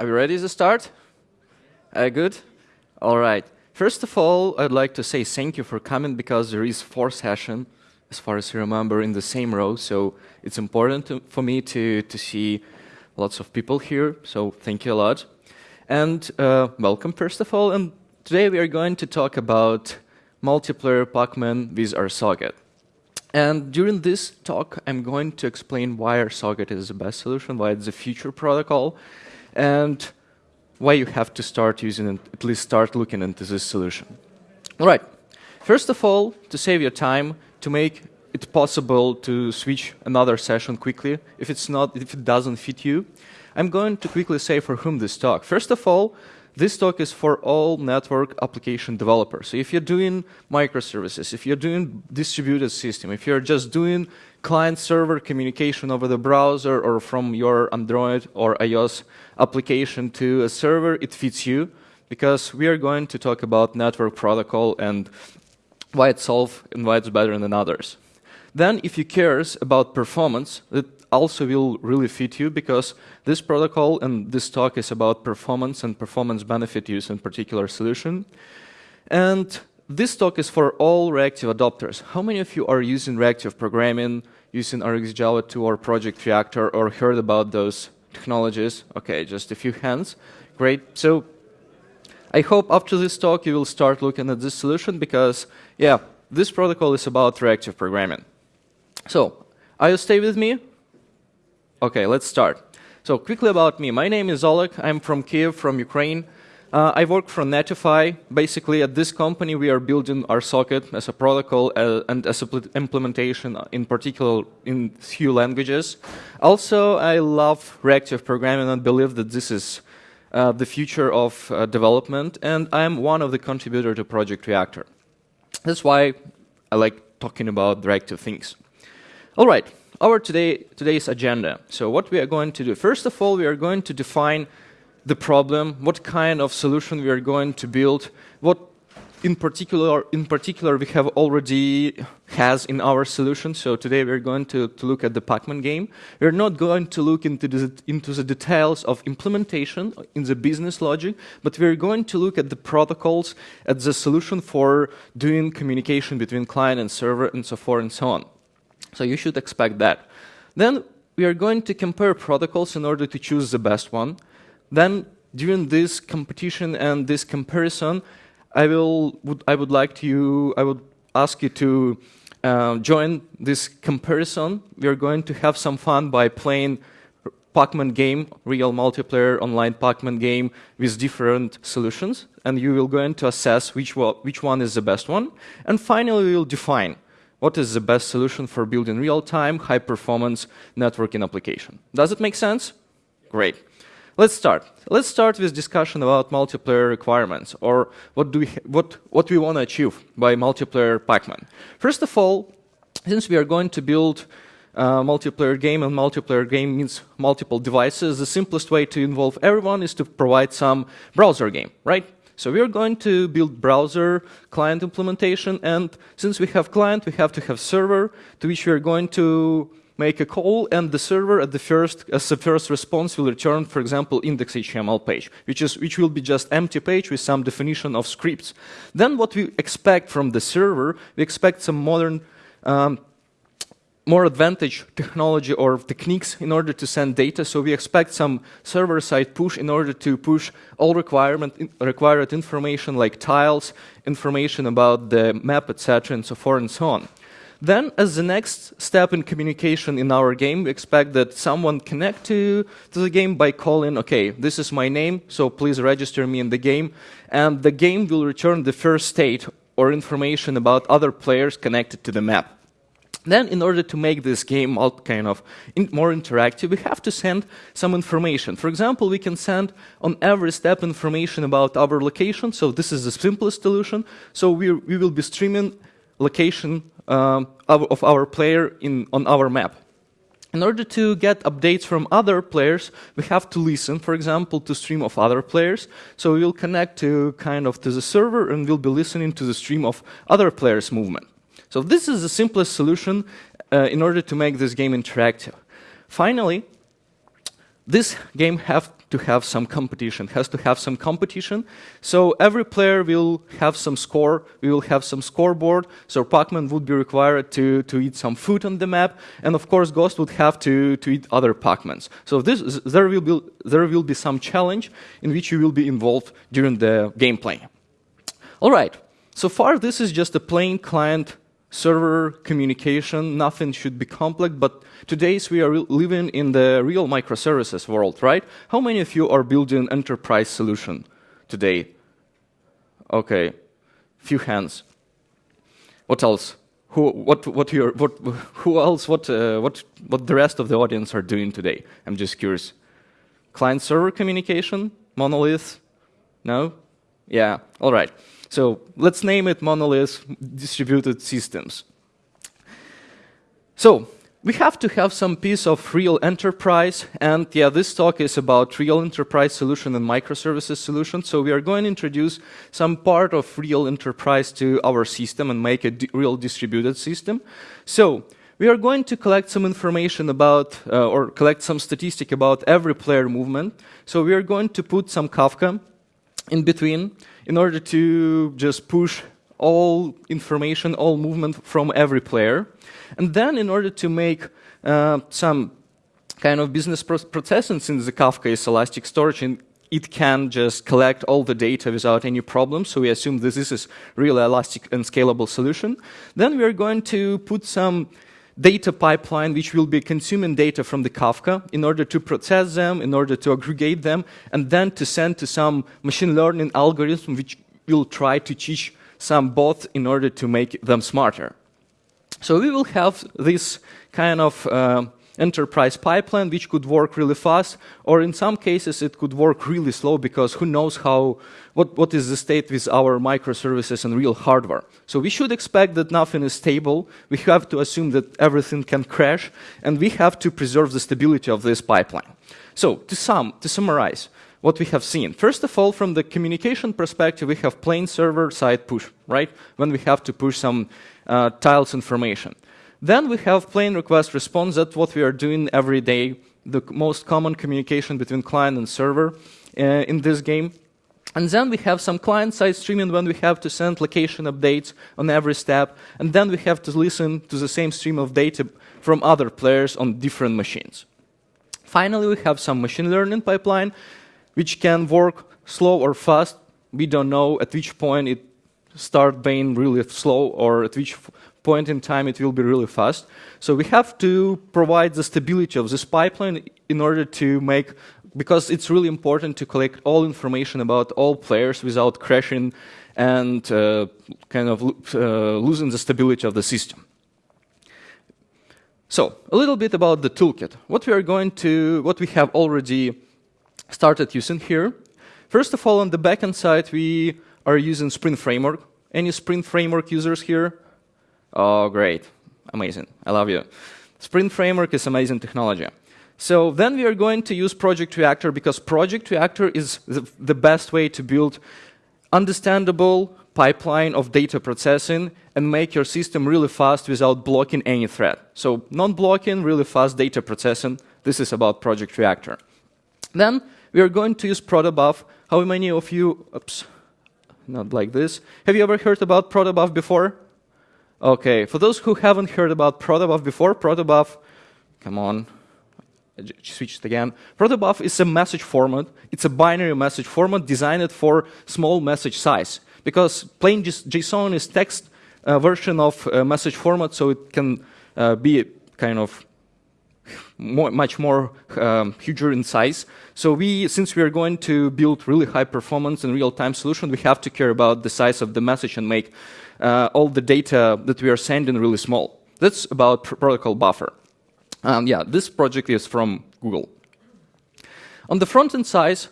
Are we ready to start? Uh, good? All right. First of all, I'd like to say thank you for coming because there is four session, as far as I remember, in the same row. So it's important to, for me to, to see lots of people here. So thank you a lot. And uh, welcome, first of all. And today we are going to talk about multiplayer Pacman with RSocket. And during this talk, I'm going to explain why RSocket is the best solution, why it's a future protocol, and why you have to start using it, at least start looking into this solution. All right. First of all, to save your time, to make it possible to switch another session quickly, if it's not, if it doesn't fit you, I'm going to quickly say for whom this talk. First of all, this talk is for all network application developers. So if you're doing microservices, if you're doing distributed system, if you're just doing client-server communication over the browser or from your Android or iOS application to a server, it fits you because we are going to talk about network protocol and why it's solved and why it's better than others. Then if you cares about performance, also will really fit you because this protocol and this talk is about performance and performance benefit use in particular solution. And this talk is for all reactive adopters. How many of you are using reactive programming, using RxJava 2 or Project Reactor or heard about those technologies? Okay, just a few hands. Great. So I hope after this talk you will start looking at this solution because, yeah, this protocol is about reactive programming. So, are you stay with me? Okay, let's start. So quickly about me. My name is Oleg. I'm from Kiev, from Ukraine. Uh, I work for Netifi. Basically, at this company, we are building RSocket as a protocol uh, and as an implementation, in particular in few languages. Also, I love reactive programming and believe that this is uh, the future of uh, development, and I'm one of the contributors to Project Reactor. That's why I like talking about reactive things. All right, our today, today's agenda. So what we are going to do, first of all, we are going to define the problem, what kind of solution we are going to build, what in particular, in particular we have already has in our solution. So today we're going to, to look at the Pacman game. We're not going to look into the, into the details of implementation in the business logic, but we're going to look at the protocols, at the solution for doing communication between client and server and so forth and so on. So you should expect that. Then we are going to compare protocols in order to choose the best one. Then during this competition and this comparison, I will would, I would like to I would ask you to uh, join this comparison. We are going to have some fun by playing Pacman game, real multiplayer online Pacman game with different solutions, and you will going to assess which which one is the best one. And finally, we will define what is the best solution for building real-time, high-performance networking application. Does it make sense? Great. Let's start. Let's start with discussion about multiplayer requirements, or what, do we, what, what we want to achieve by multiplayer Pacman. First of all, since we are going to build a multiplayer game, and multiplayer game means multiple devices, the simplest way to involve everyone is to provide some browser game, right? So we are going to build browser client implementation, and since we have client, we have to have server to which we are going to make a call, and the server at the first, as the first response will return, for example, index.html page, which is which will be just empty page with some definition of scripts. Then what we expect from the server, we expect some modern um, more advantage technology or techniques in order to send data. So we expect some server-side push in order to push all requirement, required information like tiles, information about the map, etc., and so forth and so on. Then, as the next step in communication in our game, we expect that someone connect to, to the game by calling, okay, this is my name, so please register me in the game. And the game will return the first state or information about other players connected to the map. Then, in order to make this game kind of in more interactive, we have to send some information. For example, we can send on every step information about our location. So this is the simplest solution. So we, we will be streaming location um, of our player in, on our map. In order to get updates from other players, we have to listen, for example, to stream of other players. So we will connect to kind of to the server and we'll be listening to the stream of other players' movement. So this is the simplest solution uh, in order to make this game interactive. Finally, this game have to have some competition, has to have some competition. So every player will have some score, we will have some scoreboard, so Pac-Man would be required to, to eat some food on the map, and of course Ghost would have to, to eat other Pac-Mans. So this, there, will be, there will be some challenge in which you will be involved during the gameplay. All right, so far this is just a plain client server communication, nothing should be complex, but today's we are living in the real microservices world, right? How many of you are building enterprise solution today? Okay, few hands. What else? Who, what, what, your, what, who else, what, uh, what, what the rest of the audience are doing today? I'm just curious. Client-server communication? Monolith? No? Yeah, all right. So let's name it monolith distributed systems. So we have to have some piece of real enterprise, and yeah, this talk is about real enterprise solution and microservices solution. So we are going to introduce some part of real enterprise to our system and make a di real distributed system. So we are going to collect some information about, uh, or collect some statistic about every player movement. So we are going to put some Kafka in between in order to just push all information, all movement from every player. And then in order to make uh, some kind of business processing, since the Kafka is elastic storage and it can just collect all the data without any problem, so we assume this is a really elastic and scalable solution. Then we are going to put some data pipeline which will be consuming data from the Kafka in order to process them, in order to aggregate them, and then to send to some machine learning algorithm which will try to teach some bots in order to make them smarter. So we will have this kind of uh, enterprise pipeline which could work really fast, or in some cases it could work really slow because who knows how, what, what is the state with our microservices and real hardware. So we should expect that nothing is stable. We have to assume that everything can crash, and we have to preserve the stability of this pipeline. So to sum, to summarize, what we have seen. First of all, from the communication perspective, we have plain server-side push, right? When we have to push some uh, tiles information. Then we have plain request response. That's what we are doing every day, the most common communication between client and server uh, in this game. And then we have some client-side streaming when we have to send location updates on every step. And then we have to listen to the same stream of data from other players on different machines. Finally, we have some machine learning pipeline, which can work slow or fast. We don't know at which point it start being really slow or at which point in time it will be really fast. So we have to provide the stability of this pipeline in order to make, because it's really important to collect all information about all players without crashing and uh, kind of uh, losing the stability of the system. So a little bit about the toolkit. What we are going to, what we have already started using here. First of all, on the backend side, we are using Spring Framework. Any Spring Framework users here? Oh, great. Amazing. I love you. Spring Framework is amazing technology. So then we are going to use Project Reactor because Project Reactor is the, the best way to build understandable pipeline of data processing and make your system really fast without blocking any thread. So non-blocking, really fast data processing. This is about Project Reactor. Then we are going to use protobuf. How many of you, oops, not like this. Have you ever heard about protobuf before? Okay, for those who haven't heard about protobuf before, protobuf, come on, switched again. Protobuf is a message format. It's a binary message format designed for small message size because plain JSON is text uh, version of uh, message format, so it can uh, be kind of more, much more um, huger in size. So we, since we are going to build really high performance and real-time solution, we have to care about the size of the message and make uh, all the data that we are sending really small. That's about pr protocol buffer. Um, yeah, this project is from Google. On the front-end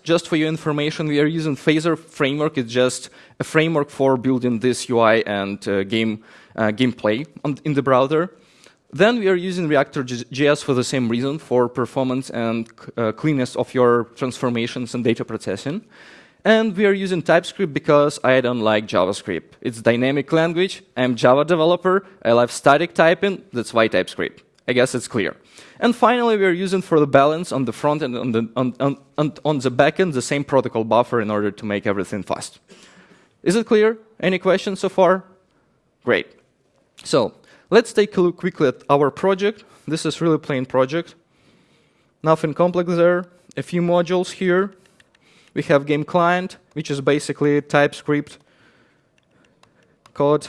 just for your information, we are using Phaser framework. It's just a framework for building this UI and uh, game uh, gameplay on, in the browser. Then we are using Reactor.js for the same reason, for performance and uh, cleanness of your transformations and data processing. And we are using TypeScript because I don't like JavaScript. It's dynamic language. I'm Java developer. I love static typing. That's why TypeScript. I guess it's clear. And finally, we're using for the balance on the front end on the, on, on, on the back end the same protocol buffer in order to make everything fast. Is it clear? Any questions so far? Great. So let's take a look quickly at our project. This is really plain project. Nothing complex there. A few modules here. We have game client, which is basically TypeScript code,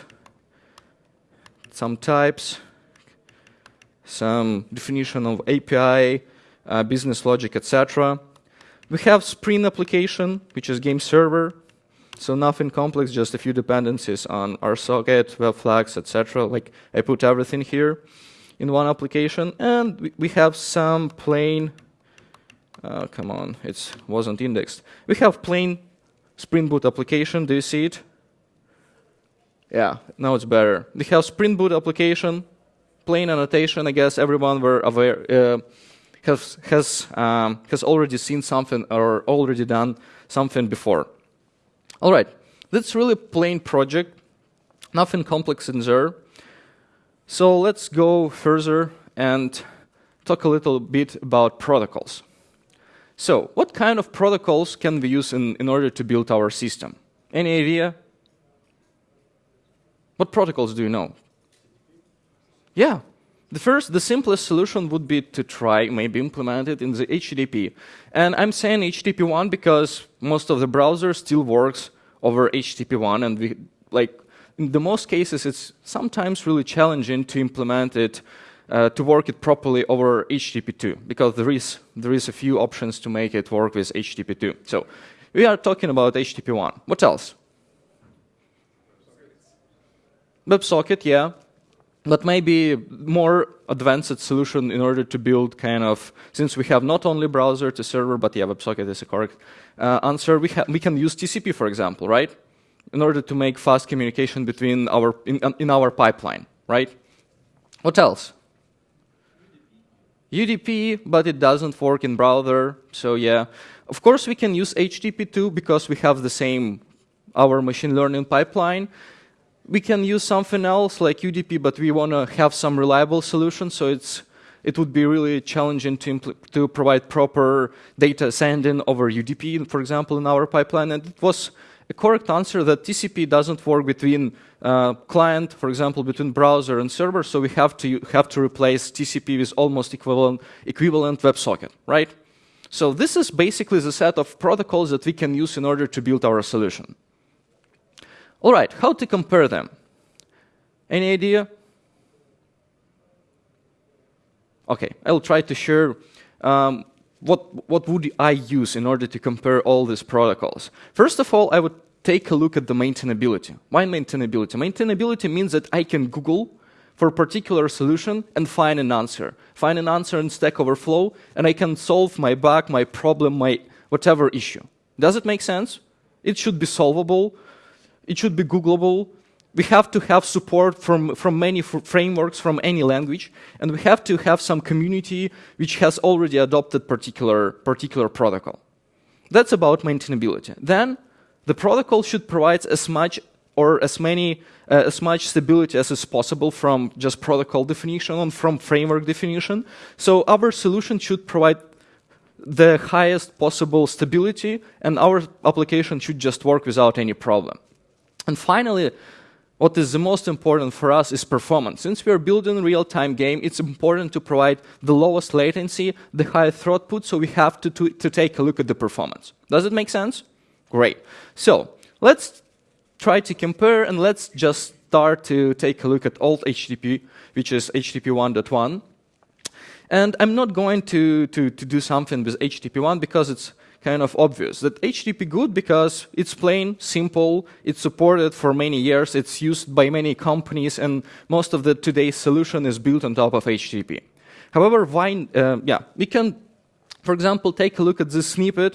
some types, some definition of API, uh, business logic, etc. We have Spring application, which is game server. So nothing complex, just a few dependencies on RSocket, WebFlux, etc. Like I put everything here in one application. And we have some plain, uh, come on, it wasn't indexed. We have plain Spring Boot application. Do you see it? Yeah, now it's better. We have Spring Boot application, plain annotation. I guess everyone were aware uh, has has um, has already seen something or already done something before. All right, that's really plain project, nothing complex in there. So let's go further and talk a little bit about protocols. So what kind of protocols can we use in, in order to build our system? Any idea? What protocols do you know? Yeah. The first, the simplest solution would be to try, maybe implement it in the HTTP. And I'm saying HTTP1 because most of the browser still works over HTTP1 and we, like, in the most cases, it's sometimes really challenging to implement it, uh, to work it properly over HTTP2 because there is, there is a few options to make it work with HTTP2. So we are talking about HTTP1. What else? WebSocket, yeah, but maybe more advanced solution in order to build kind of, since we have not only browser to server, but yeah, WebSocket is a correct uh, answer, we, we can use TCP, for example, right? In order to make fast communication between our, in, in our pipeline, right? What else? UDP, but it doesn't work in browser, so yeah. Of course, we can use HTTP2 because we have the same, our machine learning pipeline, we can use something else like UDP, but we want to have some reliable solution, so it's it would be really challenging to, to provide proper data sending over UDP, for example, in our pipeline. And it was a correct answer that TCP doesn't work between uh, client, for example, between browser and server, so we have to have to replace TCP with almost equivalent equivalent WebSocket, right? So this is basically the set of protocols that we can use in order to build our solution. All right, how to compare them? Any idea? Okay, I'll try to share um, what, what would I use in order to compare all these protocols. First of all, I would take a look at the maintainability. Why maintainability? Maintainability means that I can Google for a particular solution and find an answer. Find an answer in Stack Overflow, and I can solve my bug, my problem, my whatever issue. Does it make sense? It should be solvable it should be Googleable. We have to have support from, from many frameworks from any language, and we have to have some community which has already adopted particular, particular protocol. That's about maintainability. Then the protocol should provide as much or as many uh, as much stability as is possible from just protocol definition and from framework definition. So our solution should provide the highest possible stability and our application should just work without any problem. And finally, what is the most important for us is performance. Since we are building a real-time game, it's important to provide the lowest latency, the highest throughput, so we have to, to, to take a look at the performance. Does it make sense? Great. So let's try to compare and let's just start to take a look at old HTTP, which is HTTP 1.1. And I'm not going to, to, to do something with HTTP 1 because it's kind of obvious. That HTTP good because it's plain, simple, it's supported for many years, it's used by many companies, and most of the today's solution is built on top of HTTP. However, uh, yeah, we can, for example, take a look at this snippet,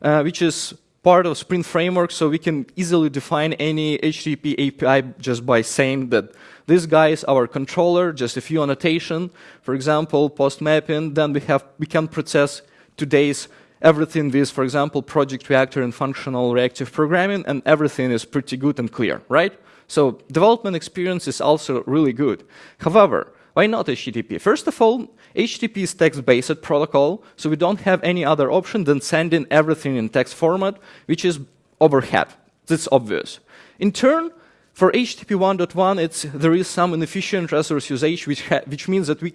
uh, which is part of Spring Framework, so we can easily define any HTTP API just by saying that this guy is our controller, just a few annotation, for example, post mapping, then we have we can process today's everything with, for example, project reactor and functional reactive programming, and everything is pretty good and clear, right? So development experience is also really good. However, why not HTTP? First of all, HTTP is text-based protocol, so we don't have any other option than sending everything in text format, which is overhead. That's obvious. In turn, for HTTP 1.1, there is some inefficient resource usage, which, which means that we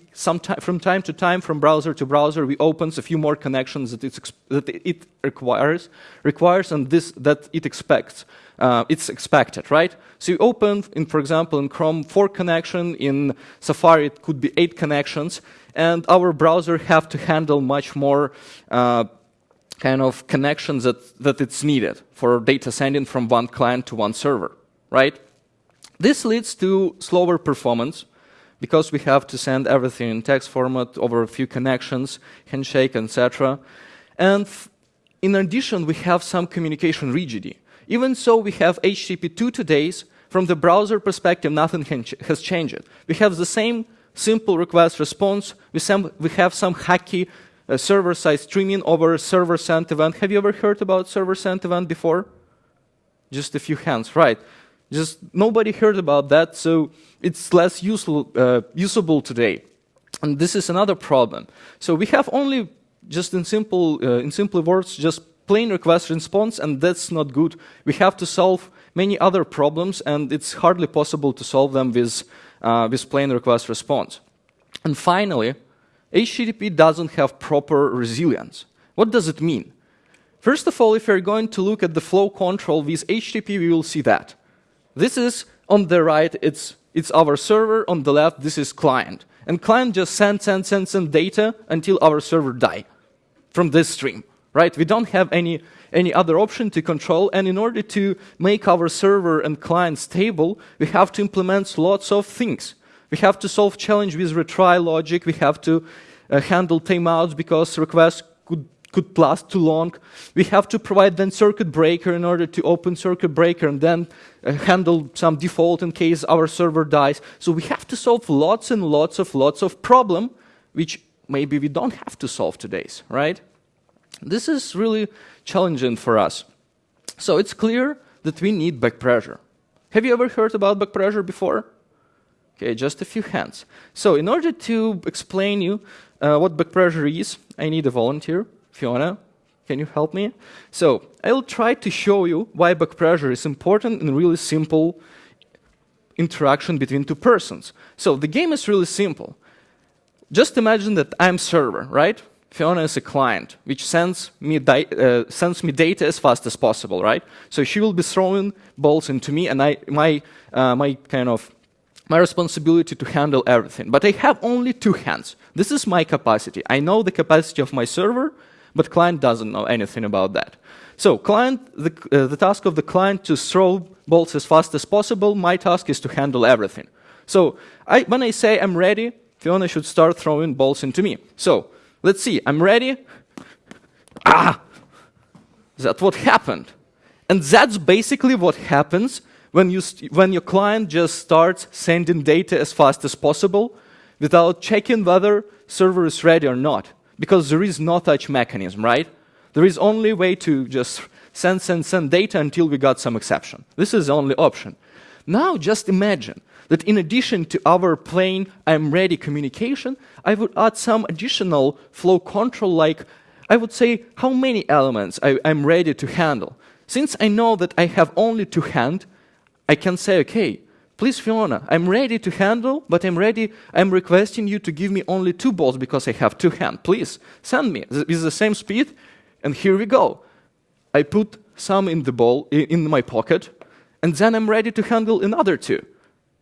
from time to time, from browser to browser, we opens a few more connections that, that it requires, requires, and this that it expects. Uh, it's expected, right? So you open, in, for example, in Chrome, four connection. In Safari, it could be eight connections, and our browser have to handle much more. Uh, kind of connections that, that it's needed for data sending from one client to one server, right? This leads to slower performance because we have to send everything in text format over a few connections, handshake, etc. And in addition, we have some communication rigidity. Even so, we have HTTP 2 today. From the browser perspective, nothing has changed. We have the same simple request response. We, we have some hacky uh, server-side streaming over server-sent event. Have you ever heard about server-sent event before? Just a few hands, right. Just nobody heard about that, so it's less useful, uh, usable today. And this is another problem. So we have only, just in simple, uh, in simple words, just plain request response, and that's not good. We have to solve many other problems, and it's hardly possible to solve them with, uh, with plain request response. And finally, HTTP doesn't have proper resilience. What does it mean? First of all, if you're going to look at the flow control with HTTP, we will see that. This is on the right, it's, it's our server. On the left, this is client. And client just sends, sends, sends, sends data until our server die from this stream, right? We don't have any, any other option to control. And in order to make our server and client stable, we have to implement lots of things. We have to solve challenge with retry logic. We have to uh, handle timeouts because requests could last too long. We have to provide then circuit breaker in order to open circuit breaker and then uh, handle some default in case our server dies. So we have to solve lots and lots of lots of problem, which maybe we don't have to solve today's, right? This is really challenging for us. So it's clear that we need back pressure. Have you ever heard about back pressure before? Okay, just a few hands. So in order to explain you uh, what back pressure is, I need a volunteer. Fiona, can you help me? So I'll try to show you why back pressure is important in really simple interaction between two persons. So the game is really simple. Just imagine that I'm server, right? Fiona is a client, which sends me, uh, sends me data as fast as possible, right? So she will be throwing balls into me, and I, my, uh, my kind of my responsibility to handle everything. But I have only two hands. This is my capacity. I know the capacity of my server, but client doesn't know anything about that. So client, the, uh, the task of the client to throw bolts as fast as possible, my task is to handle everything. So I, when I say I'm ready, Fiona should start throwing bolts into me. So let's see, I'm ready. Ah! That's what happened. And that's basically what happens when, you when your client just starts sending data as fast as possible without checking whether server is ready or not because there is no such mechanism, right? There is only way to just send, send, send data until we got some exception. This is the only option. Now just imagine that in addition to our plain I'm ready communication, I would add some additional flow control like I would say how many elements I, am ready to handle. Since I know that I have only two hand, I can say, okay, Please, Fiona, I'm ready to handle, but I'm ready, I'm requesting you to give me only two balls because I have two hands. Please, send me with the same speed, and here we go. I put some in the ball, in my pocket, and then I'm ready to handle another two,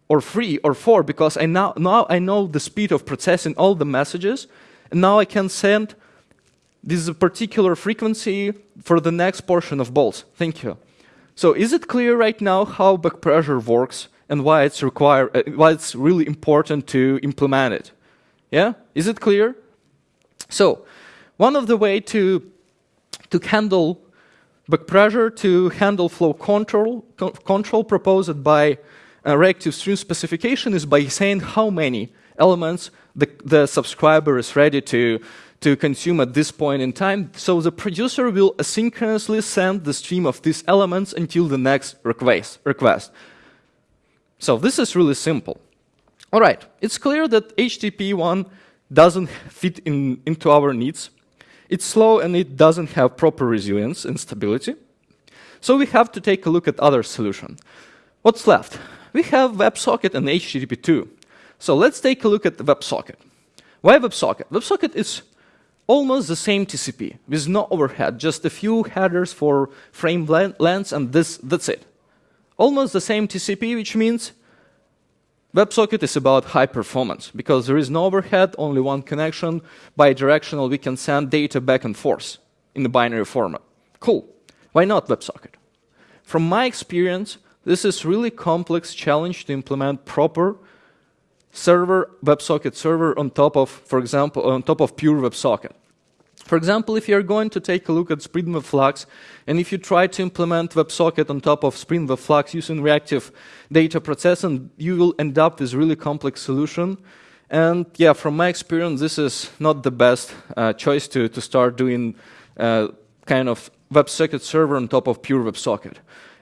or three, or four, because I now, now I know the speed of processing all the messages, and now I can send this particular frequency for the next portion of balls. Thank you. So is it clear right now how back pressure works? And why it's require, uh, why it's really important to implement it. Yeah, is it clear? So, one of the way to to handle back pressure, to handle flow control, co control proposed by a reactive stream specification is by saying how many elements the, the subscriber is ready to, to consume at this point in time. So the producer will asynchronously send the stream of these elements until the next request. request. So this is really simple. All right, it's clear that HTTP 1 doesn't fit in, into our needs. It's slow and it doesn't have proper resilience and stability. So we have to take a look at other solution. What's left? We have WebSocket and HTTP2. So let's take a look at the WebSocket. Why WebSocket? WebSocket is almost the same TCP with no overhead, just a few headers for frame lengths and this, that's it. Almost the same TCP, which means WebSocket is about high performance because there is no overhead, only one connection, bidirectional, we can send data back and forth in the binary format. Cool. Why not WebSocket? From my experience, this is really complex challenge to implement proper server, WebSocket server on top of, for example, on top of pure WebSocket. For example, if you're going to take a look at Spring Web Flux, and if you try to implement WebSocket on top of Spring Web Flux using reactive data processing, you will end up with really complex solution. And yeah, from my experience, this is not the best uh, choice to, to start doing uh, kind of WebSocket server on top of pure WebSocket.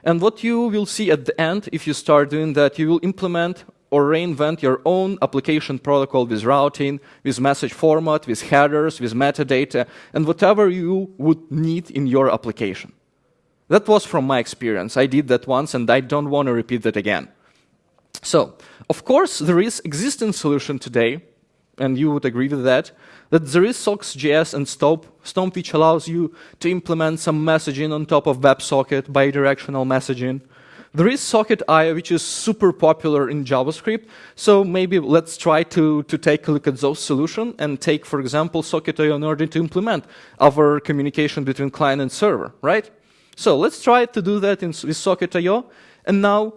And what you will see at the end, if you start doing that, you will implement or reinvent your own application protocol with routing, with message format, with headers, with metadata, and whatever you would need in your application. That was from my experience. I did that once and I don't want to repeat that again. So, of course, there is existing solution today, and you would agree with that, that there is SockJS and STOMP, STOMP which allows you to implement some messaging on top of WebSocket, bidirectional messaging, there is Socket.io, which is super popular in JavaScript. So maybe let's try to, to take a look at those solutions and take, for example, Socket.io in order to implement our communication between client and server, right? So let's try to do that in, with Socket.io. And now,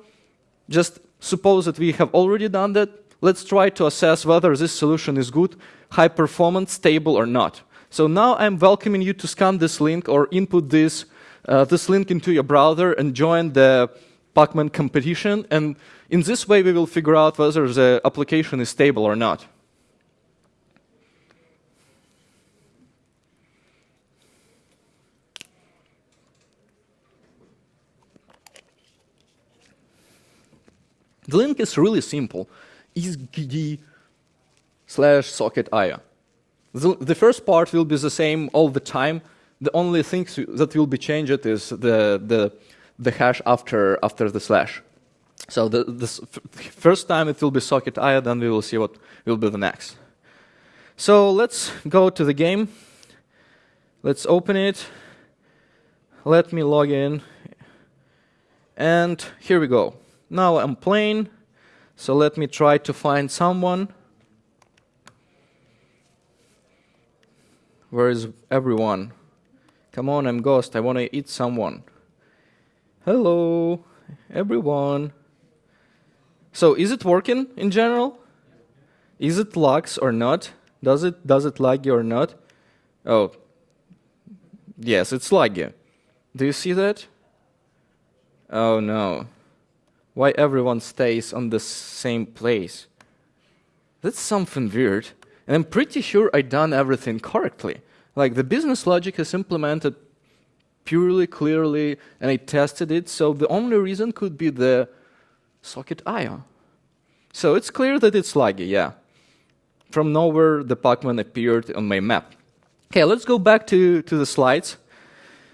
just suppose that we have already done that. Let's try to assess whether this solution is good, high performance, stable or not. So now I'm welcoming you to scan this link or input this, uh, this link into your browser and join the Pacman competition, and in this way we will figure out whether the application is stable or not. The link is really simple, is.gd slash socket.io. The, the first part will be the same all the time. The only thing that will be changed is the, the the hash after, after the slash. So the, this first time it will be socket i, then we will see what will be the next. So let's go to the game. Let's open it. Let me log in. And here we go. Now I'm playing. So let me try to find someone. Where is everyone? Come on, I'm Ghost. I want to eat someone. Hello, everyone. So is it working in general? Is it lags or not? Does it does it laggy or not? Oh, yes, it's laggy. Do you see that? Oh no. Why everyone stays on the same place? That's something weird. And I'm pretty sure I done everything correctly. Like the business logic is implemented purely, clearly, and I tested it. So the only reason could be the socket IO. So it's clear that it's laggy, yeah. From nowhere, the Pacman appeared on my map. Okay, let's go back to, to the slides.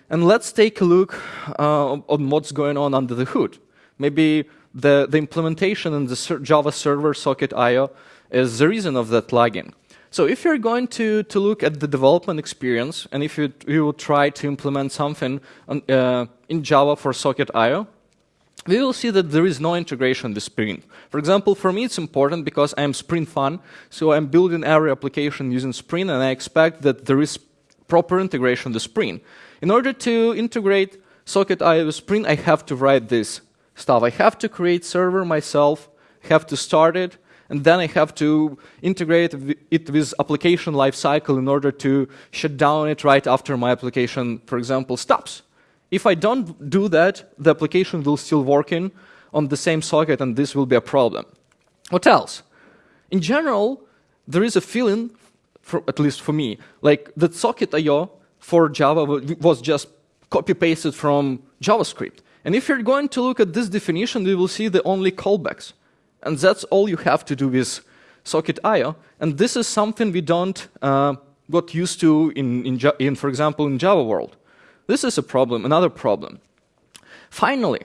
And let's take a look uh, on what's going on under the hood. Maybe the, the implementation in the Java server socket IO is the reason of that lagging. So if you're going to, to look at the development experience, and if you, you will try to implement something on, uh, in Java for Socket.io, we will see that there is no integration with Spring. For example, for me it's important because I'm Spring fan, so I'm building every application using Spring, and I expect that there is proper integration with Spring. In order to integrate Socket.io with Spring, I have to write this stuff. I have to create server myself, have to start it, and then I have to integrate it with application lifecycle in order to shut down it right after my application, for example, stops. If I don't do that, the application will still working on the same socket and this will be a problem. What else? In general, there is a feeling, for, at least for me, like that socket.io for Java was just copy-pasted from JavaScript. And if you're going to look at this definition, you will see the only callbacks. And that's all you have to do with socket IO, and this is something we don't uh, got used to in, in, in, for example, in Java world. This is a problem, another problem. Finally,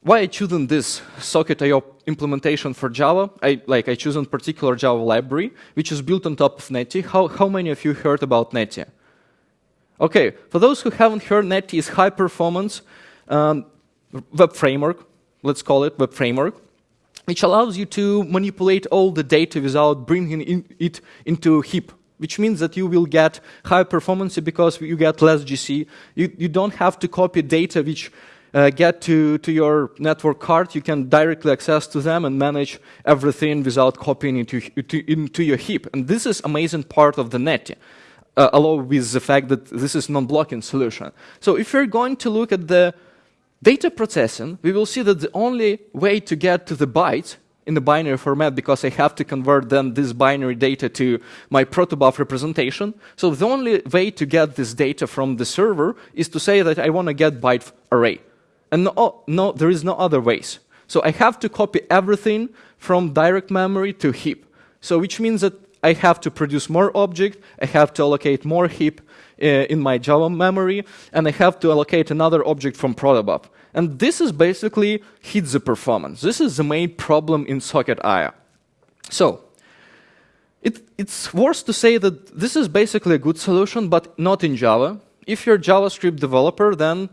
why I chosen this socket IO implementation for Java? I like I chosen particular Java library, which is built on top of Netty. How, how many of you heard about Netty? Okay, for those who haven't heard, Netty is high performance um, web framework, let's call it web framework, which allows you to manipulate all the data without bringing in it into heap which means that you will get high performance because you get less GC. You, you don't have to copy data which uh, get to, to your network card. You can directly access to them and manage everything without copying into, into, your heap. And this is amazing part of the Netty. Uh, along with the fact that this is non-blocking solution. So if you're going to look at the Data processing, we will see that the only way to get to the bytes in the binary format because I have to convert then this binary data to my protobuf representation. So the only way to get this data from the server is to say that I want to get byte array. And no, no, there is no other ways. So I have to copy everything from direct memory to heap. So which means that I have to produce more object, I have to allocate more heap, uh, in my Java memory, and I have to allocate another object from protobuf. And this is basically hits the performance. This is the main problem in Socket IO. So, it, it's worth to say that this is basically a good solution, but not in Java. If you're a JavaScript developer, then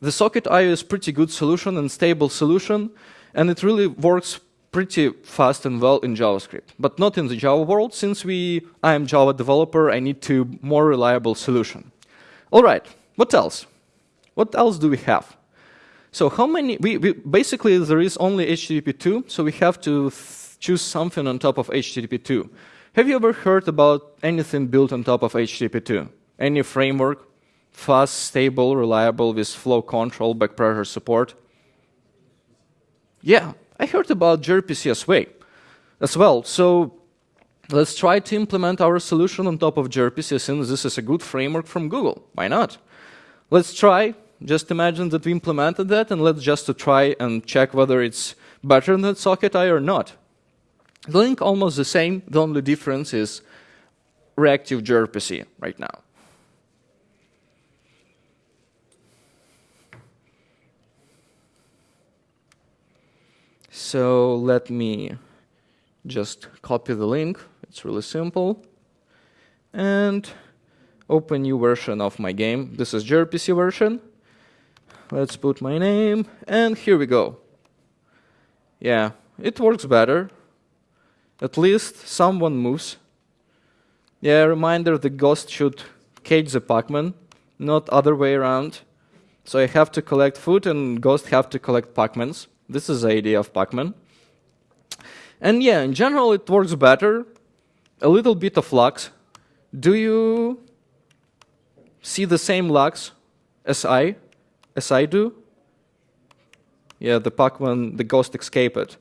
the Socket IO is pretty good solution and stable solution, and it really works pretty fast and well in JavaScript, but not in the Java world. Since we, I am Java developer, I need to more reliable solution. All right, what else? What else do we have? So how many, we, we basically there is only HTTP2, so we have to choose something on top of HTTP2. Have you ever heard about anything built on top of HTTP2? Any framework, fast, stable, reliable with flow control, back pressure support? Yeah, I heard about gRPC as well. As well. So let's try to implement our solution on top of gRPC since this is a good framework from Google. Why not? Let's try. Just imagine that we implemented that and let's just try and check whether it's better than Socket.io or not. The link almost the same. The only difference is reactive gRPC right now. So let me just copy the link. It's really simple. And open new version of my game. This is gRPC version. Let's put my name, and here we go. Yeah, it works better. At least someone moves. Yeah, reminder the ghost should cage the Pacman, not other way around. So I have to collect food and ghost have to collect Pacmans. This is the idea of Pacman. And yeah, in general, it works better. A little bit of lux. Do you see the same lux as I, as I do? Yeah, the Pacman, the ghost escaped.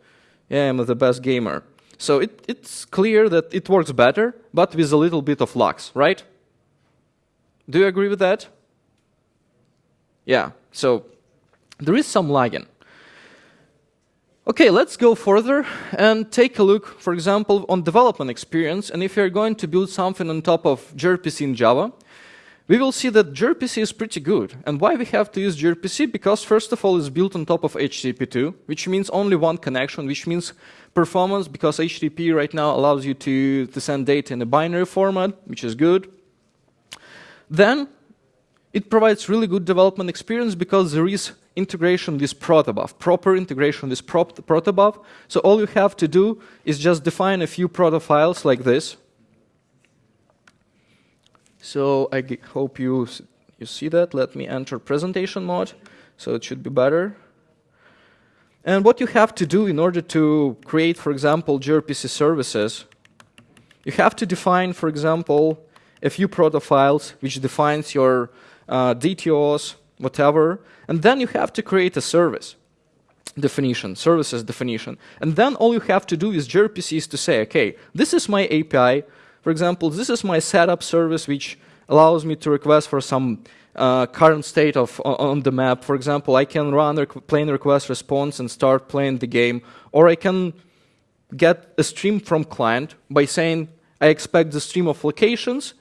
Yeah, I'm the best gamer. So it, it's clear that it works better, but with a little bit of lux, right? Do you agree with that? Yeah, so there is some lagging. Okay, let's go further and take a look, for example, on development experience. And if you're going to build something on top of gRPC in Java, we will see that gRPC is pretty good. And why we have to use gRPC? Because first of all, it's built on top of HTTP2, which means only one connection, which means performance, because HTTP right now allows you to, to send data in a binary format, which is good. Then it provides really good development experience because there is integration with protobuf, proper integration with protobuf. So all you have to do is just define a few proto files like this. So I hope you, you see that. Let me enter presentation mode, so it should be better. And what you have to do in order to create, for example, gRPC services, you have to define, for example, a few proto files which defines your uh, DTOs, whatever, and then you have to create a service definition, services definition. And then all you have to do is gRPC is to say, okay, this is my API. For example, this is my setup service, which allows me to request for some uh, current state of on the map. For example, I can run a plain request response and start playing the game, or I can get a stream from client by saying, I expect the stream of locations,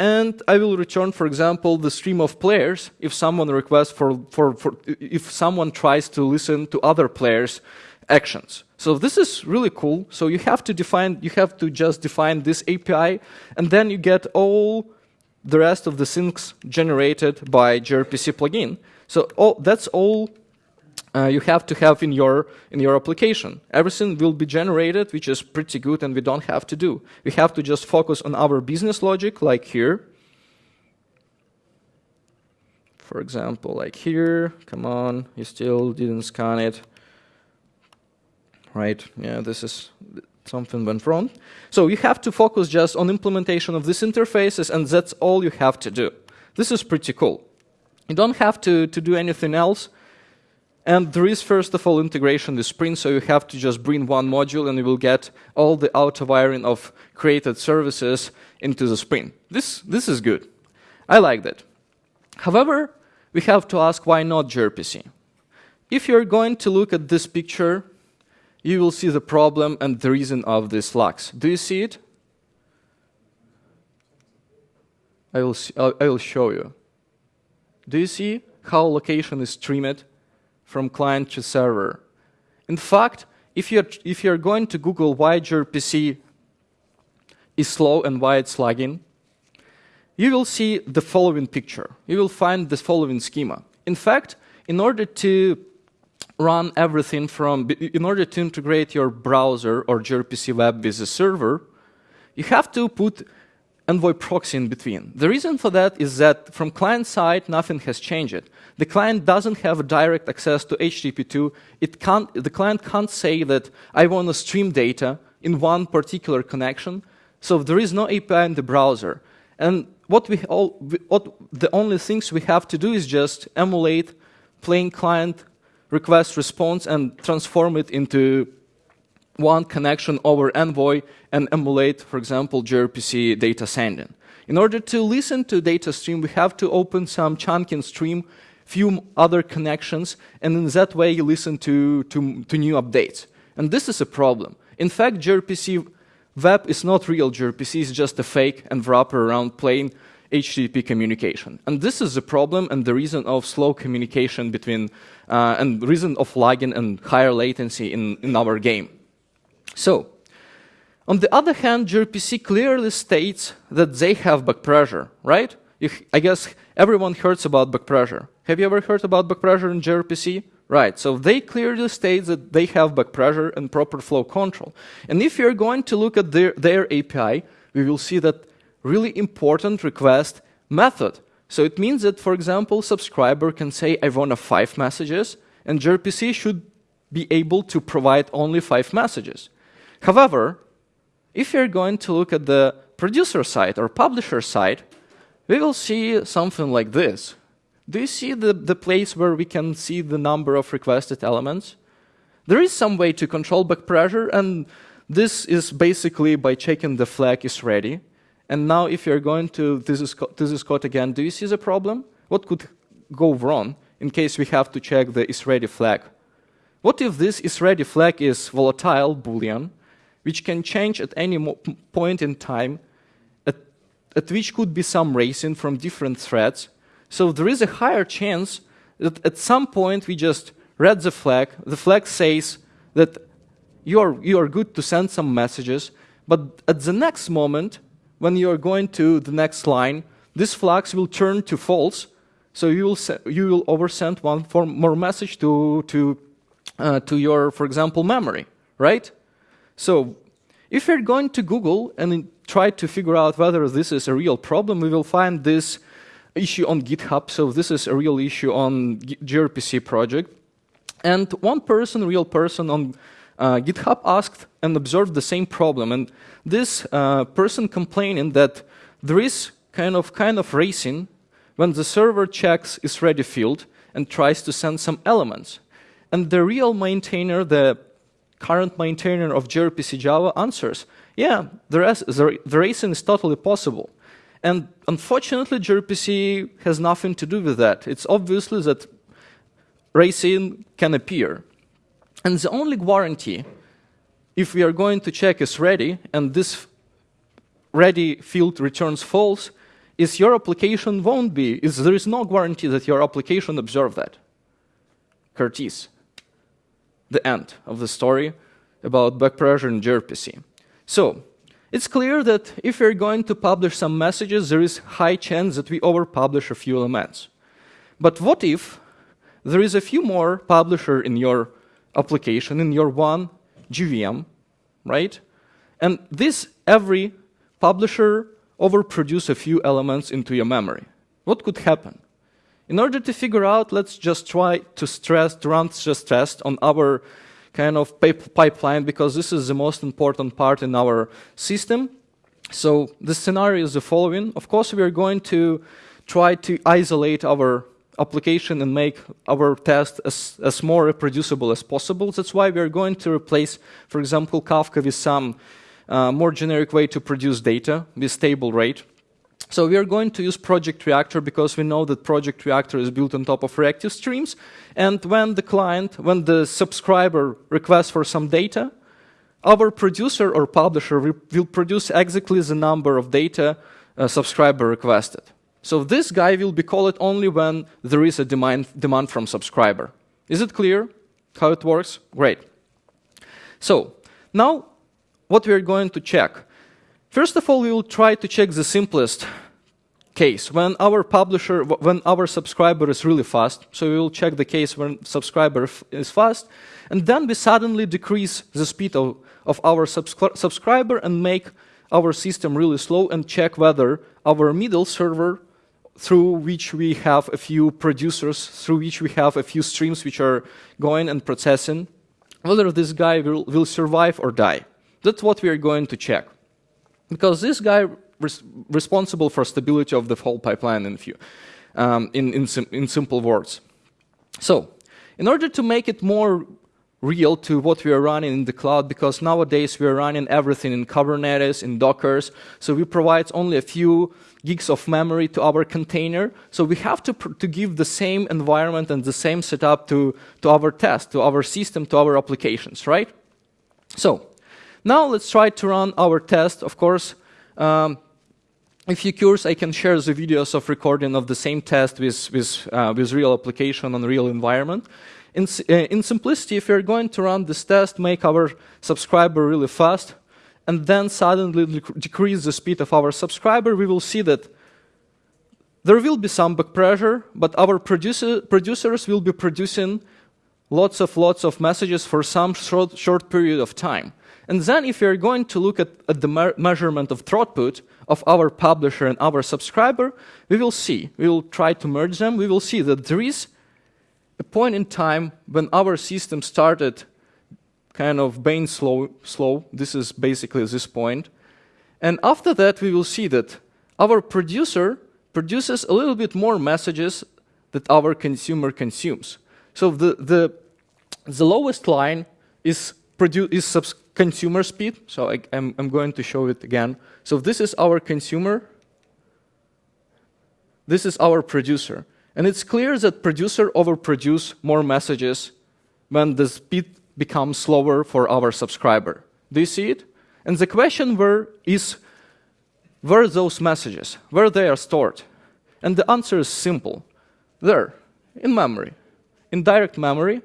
and I will return, for example, the stream of players if someone requests for, for, for if someone tries to listen to other players' actions. So this is really cool. So you have to define, you have to just define this API, and then you get all the rest of the syncs generated by gRPC plugin. So all, that's all uh, you have to have in your in your application. Everything will be generated, which is pretty good, and we don't have to do. We have to just focus on our business logic, like here. For example, like here, come on, you still didn't scan it. Right, yeah, this is, something went wrong. So you have to focus just on implementation of these interfaces, and that's all you have to do. This is pretty cool. You don't have to, to do anything else. And there is, first of all, integration with Spring, so you have to just bring one module and you will get all the auto-wiring of created services into the Spring. This, this is good. I like that. However, we have to ask why not gRPC? If you're going to look at this picture, you will see the problem and the reason of this flux. Do you see it? I will, see, I will show you. Do you see how location is streamed from client to server. In fact, if you're, if you're going to Google why gRPC is slow and why it's lagging, you will see the following picture. You will find the following schema. In fact, in order to run everything from, in order to integrate your browser or gRPC web with the server, you have to put Envoy proxy in between. The reason for that is that from client side, nothing has changed. The client doesn't have direct access to HTTP2. It can't, the client can't say that I want to stream data in one particular connection. So there is no API in the browser. And what we all, what the only things we have to do is just emulate plain client request response and transform it into one connection over Envoy and emulate, for example, gRPC data sending. In order to listen to data stream, we have to open some chunking stream, few other connections, and in that way you listen to, to, to new updates. And this is a problem. In fact, gRPC web is not real gRPC, it's just a fake and wrapper around plain HTTP communication. And this is the problem and the reason of slow communication between, uh, and reason of lagging and higher latency in, in our game. So, on the other hand, gRPC clearly states that they have back pressure, right? I guess everyone hears about back pressure. Have you ever heard about back pressure in gRPC? Right, so they clearly state that they have back pressure and proper flow control. And if you're going to look at their, their API, we will see that really important request method. So it means that, for example, subscriber can say, I want five messages, and gRPC should be able to provide only five messages. However, if you're going to look at the producer side or publisher side, we will see something like this. Do you see the, the place where we can see the number of requested elements? There is some way to control back pressure, and this is basically by checking the flag is ready. And now if you're going to this is, this is code again, do you see the problem? What could go wrong in case we have to check the is ready flag? What if this is ready flag is volatile boolean, which can change at any point in time, at, at which could be some racing from different threads. So there is a higher chance that at some point we just read the flag, the flag says that you are, you are good to send some messages, but at the next moment, when you are going to the next line, this flag will turn to false, so you will, you will oversend one more message to, to, uh, to your, for example, memory, right? So if we're going to Google and try to figure out whether this is a real problem, we will find this issue on GitHub. So this is a real issue on gRPC project. And one person, real person on uh, GitHub asked and observed the same problem. And this uh, person complaining that there is kind of, kind of racing when the server checks is ready field and tries to send some elements. And the real maintainer, the current maintainer of gRPC Java answers, yeah, the, rest, the, racing is totally possible. And unfortunately, gRPC has nothing to do with that. It's obviously that racing can appear. And the only guarantee if we are going to check is ready, and this ready field returns false, is your application won't be, is there is no guarantee that your application observe that. Curtis. The end of the story about back pressure in gRPC. So, it's clear that if we're going to publish some messages, there is high chance that we overpublish a few elements. But what if there is a few more publisher in your application, in your one JVM, right? And this every publisher overproduce a few elements into your memory. What could happen? In order to figure out, let's just try to stress, to run stress test on our kind of pipeline because this is the most important part in our system. So the scenario is the following. Of course, we are going to try to isolate our application and make our test as, as more reproducible as possible. That's why we are going to replace, for example, Kafka with some uh, more generic way to produce data with stable rate. So we are going to use Project Reactor because we know that Project Reactor is built on top of reactive streams. And when the client, when the subscriber requests for some data, our producer or publisher will produce exactly the number of data a subscriber requested. So this guy will be called only when there is a demand, demand from subscriber. Is it clear how it works? Great. So now what we're going to check. First of all, we will try to check the simplest case when our publisher, when our subscriber is really fast. So we will check the case when subscriber is fast, and then we suddenly decrease the speed of, of our subscri subscriber and make our system really slow and check whether our middle server through which we have a few producers, through which we have a few streams which are going and processing, whether this guy will, will survive or die. That's what we are going to check. Because this guy res responsible for stability of the whole pipeline in, few, um, in, in, sim in simple words. So, in order to make it more real to what we are running in the cloud because nowadays we are running everything in Kubernetes, in Dockers, so we provide only a few gigs of memory to our container, so we have to, to give the same environment and the same setup to, to our test, to our system, to our applications, right? So, now let's try to run our test, of course, um, if you're curious, I can share the videos of recording of the same test with, with, uh, with real application on real environment. In, uh, in simplicity, if you're going to run this test, make our subscriber really fast, and then suddenly decrease the speed of our subscriber, we will see that there will be some back pressure, but our producer, producers will be producing lots of lots of messages for some short, short period of time. And then if you're going to look at, at the me measurement of throughput of our publisher and our subscriber, we will see, we will try to merge them, we will see that there is a point in time when our system started kind of being slow, slow. This is basically this point. And after that, we will see that our producer produces a little bit more messages that our consumer consumes. So the, the, the lowest line is, is consumer speed. So I, am I'm going to show it again. So this is our consumer. This is our producer. And it's clear that producer overproduce more messages when the speed becomes slower for our subscriber. Do you see it? And the question where is where those messages, where they are stored? And the answer is simple. There, in memory, in direct memory,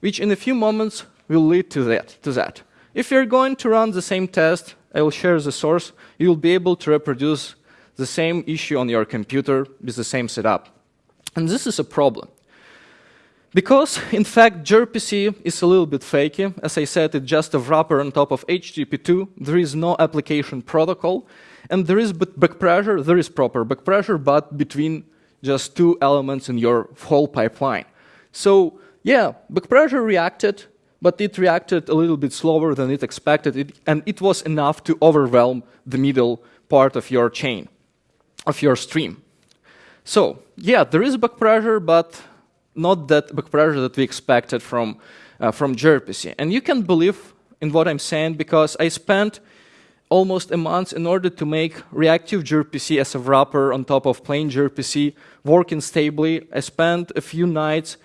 which in a few moments will lead to that. To that. If you're going to run the same test, I will share the source, you'll be able to reproduce the same issue on your computer with the same setup. And this is a problem. Because, in fact, gRPC is a little bit fakey. As I said, it's just a wrapper on top of HTTP2. There is no application protocol. And there is back pressure, there is proper back pressure, but between just two elements in your whole pipeline. So, yeah, back pressure reacted, but it reacted a little bit slower than it expected, it, and it was enough to overwhelm the middle part of your chain, of your stream. So, yeah, there is back pressure, but not that back pressure that we expected from, uh, from gRPC. And you can believe in what I'm saying because I spent almost a month in order to make reactive gRPC as a wrapper on top of plain gRPC working stably. I spent a few nights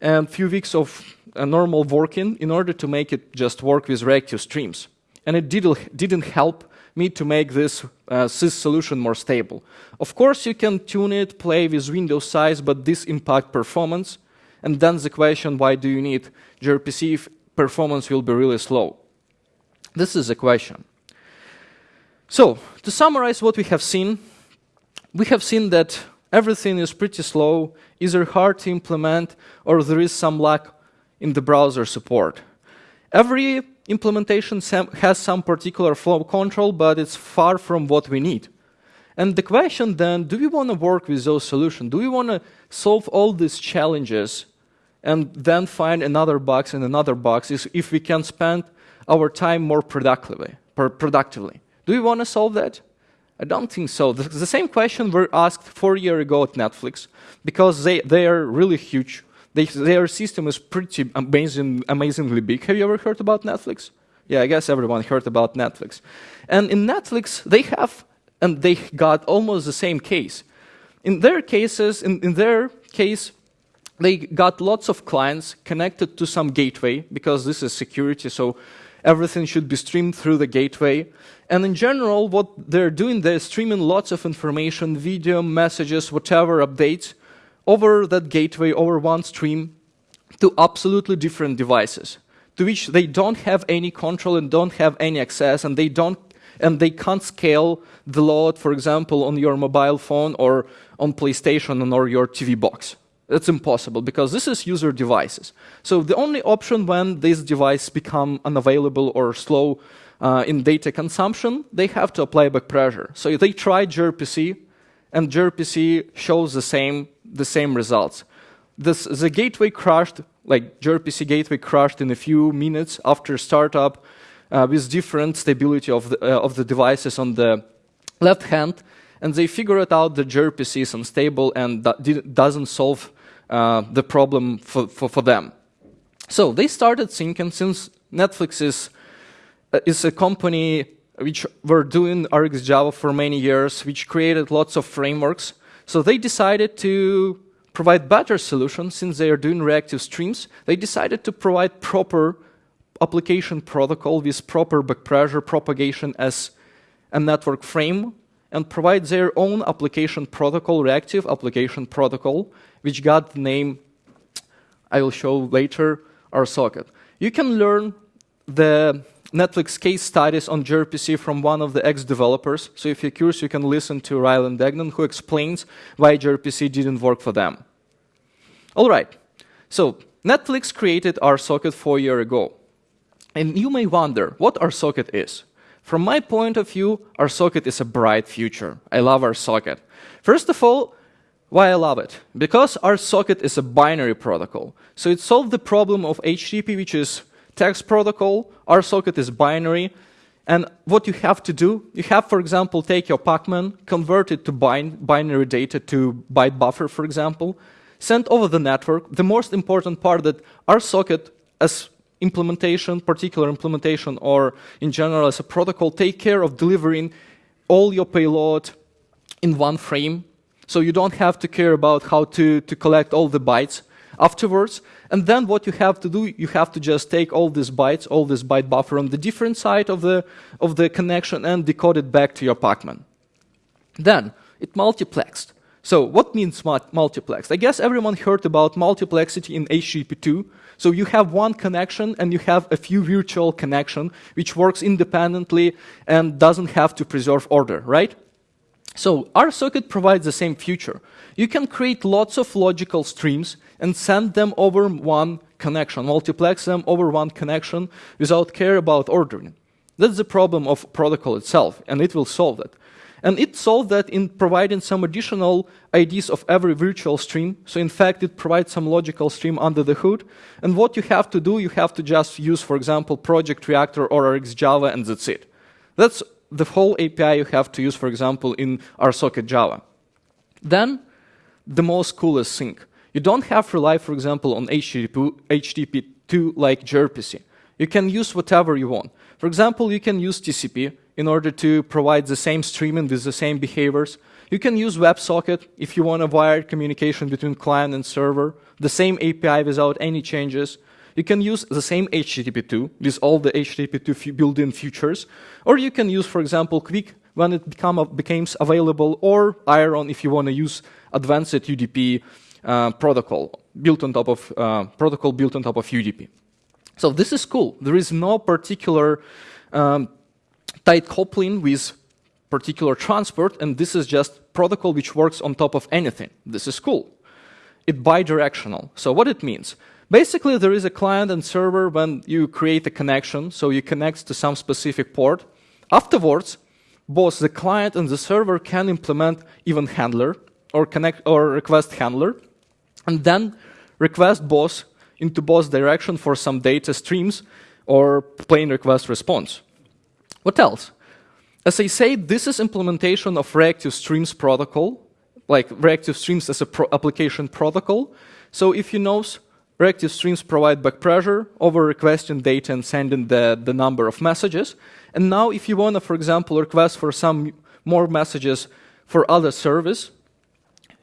and a few weeks of a normal working in order to make it just work with reactive streams. And it didn't, didn't help me to make this uh, sys solution more stable. Of course, you can tune it, play with window size, but this impact performance. And then the question, why do you need gRPC if performance will be really slow? This is the question. So, to summarize what we have seen, we have seen that everything is pretty slow, either hard to implement or there is some lack in the browser support. Every implementation has some particular flow control, but it's far from what we need. And the question then, do we want to work with those solutions? Do we want to solve all these challenges and then find another box and another box is if we can spend our time more productively? productively? Do we want to solve that? I don't think so. The, the same question were asked four years ago at Netflix because they, they are really huge. They, their system is pretty amazing, amazingly big. Have you ever heard about Netflix? Yeah, I guess everyone heard about Netflix. And in Netflix, they have, and they got almost the same case. In their cases, in, in their case, they got lots of clients connected to some gateway because this is security, so everything should be streamed through the gateway. And in general, what they're doing, they're streaming lots of information, video, messages, whatever, updates, over that gateway, over one stream, to absolutely different devices, to which they don't have any control and don't have any access, and they don't and they can't scale the load, for example, on your mobile phone or on PlayStation or your TV box. It's impossible because this is user devices. So the only option when these devices become unavailable or slow uh, in data consumption, they have to apply back pressure. So they try gRPC, and gRPC shows the same the same results. This, the gateway crashed, like gRPC gateway crashed in a few minutes after startup uh, with different stability of the, uh, of the devices on the left hand, and they figured out that gRPC is unstable and doesn't solve uh, the problem for, for, for, them. So they started thinking, since Netflix is, uh, is a company which were doing RxJava for many years, which created lots of frameworks, so they decided to provide better solutions since they are doing reactive streams. They decided to provide proper application protocol with proper backpressure propagation as a network frame and provide their own application protocol, reactive application protocol, which got the name I will show later, RSocket. You can learn the Netflix case studies on gRPC from one of the ex-developers. So if you're curious, you can listen to Ryland Degnan, who explains why gRPC didn't work for them. All right, so Netflix created RSocket four years ago. And you may wonder what RSocket is. From my point of view, RSocket is a bright future. I love RSocket. First of all, why I love it? Because RSocket is a binary protocol. So it solved the problem of HTTP, which is text protocol, RSocket is binary, and what you have to do, you have, for example, take your Pacman, convert it to binary data to byte buffer, for example, send over the network. The most important part that RSocket, as implementation, particular implementation, or in general as a protocol, take care of delivering all your payload in one frame. So you don't have to care about how to, to collect all the bytes afterwards. And then what you have to do, you have to just take all these bytes, all this byte buffer on the different side of the, of the connection and decode it back to your Pacman. Then it multiplexed. So what means multiplexed? I guess everyone heard about multiplexity in HTTP2. So you have one connection and you have a few virtual connection which works independently and doesn't have to preserve order, right? So our RSocket provides the same feature. You can create lots of logical streams and send them over one connection, multiplex them over one connection without care about ordering. That's the problem of protocol itself, and it will solve that. And it solved that in providing some additional IDs of every virtual stream. So in fact, it provides some logical stream under the hood. And what you have to do, you have to just use, for example, Project Reactor or RxJava, and that's it. That's the whole API you have to use, for example, in RSocket Java. Then, the most coolest thing. You don't have to rely, for example, on HTTP2 like gRPC. You can use whatever you want. For example, you can use TCP in order to provide the same streaming with the same behaviors. You can use WebSocket if you want a wired communication between client and server, the same API without any changes. You can use the same HTTP2 with all the HTTP2 built-in features, or you can use, for example, QUIC when it become, becomes available, or Aeron if you want to use advanced UDP uh, protocol built on top of uh, protocol built on top of UDP. So this is cool. There is no particular um, tight coupling with particular transport, and this is just protocol which works on top of anything. This is cool. It bidirectional. So what it means? Basically, there is a client and server when you create a connection, so you connect to some specific port. Afterwards, both the client and the server can implement event handler or connect or request handler, and then request both into both direction for some data streams or plain request response. What else? As I said, this is implementation of reactive streams protocol, like reactive streams as a pro application protocol. So if you know, reactive streams provide back pressure over requesting data and sending the, the number of messages. And now if you want to, for example, request for some more messages for other service,